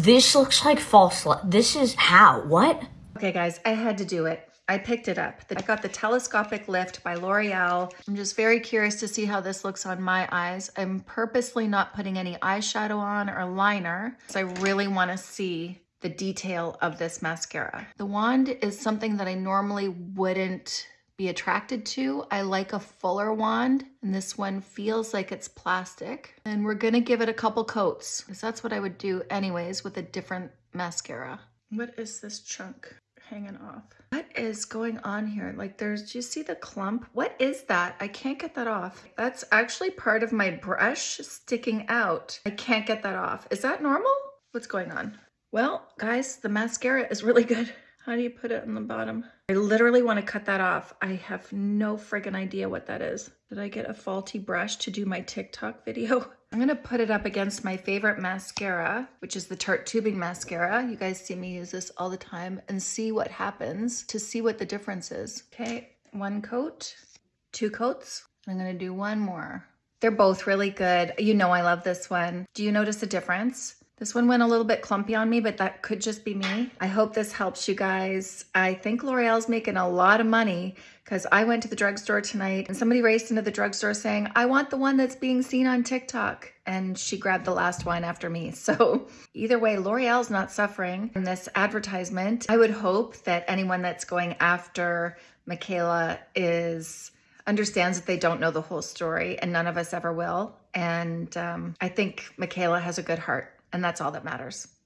This looks like false light. This is how? What? Okay, guys, I had to do it. I picked it up. I got the Telescopic Lift by L'Oreal. I'm just very curious to see how this looks on my eyes. I'm purposely not putting any eyeshadow on or liner because I really want to see the detail of this mascara. The wand is something that I normally wouldn't be attracted to. I like a fuller wand and this one feels like it's plastic. And we're gonna give it a couple coats because that's what I would do anyways with a different mascara. What is this chunk hanging off? What is going on here? Like there's, do you see the clump? What is that? I can't get that off. That's actually part of my brush sticking out. I can't get that off. Is that normal? What's going on? Well, guys, the mascara is really good. How do you put it on the bottom? I literally want to cut that off. I have no friggin' idea what that is. Did I get a faulty brush to do my TikTok video? I'm going to put it up against my favorite mascara, which is the Tarte Tubing Mascara. You guys see me use this all the time and see what happens to see what the difference is. Okay, one coat, two coats. I'm going to do one more. They're both really good. You know I love this one. Do you notice a difference? This one went a little bit clumpy on me, but that could just be me. I hope this helps you guys. I think L'Oreal's making a lot of money because I went to the drugstore tonight and somebody raced into the drugstore saying, I want the one that's being seen on TikTok. And she grabbed the last one after me. So either way, L'Oreal's not suffering in this advertisement. I would hope that anyone that's going after Mikayla is understands that they don't know the whole story and none of us ever will. And um, I think Mikayla has a good heart and that's all that matters.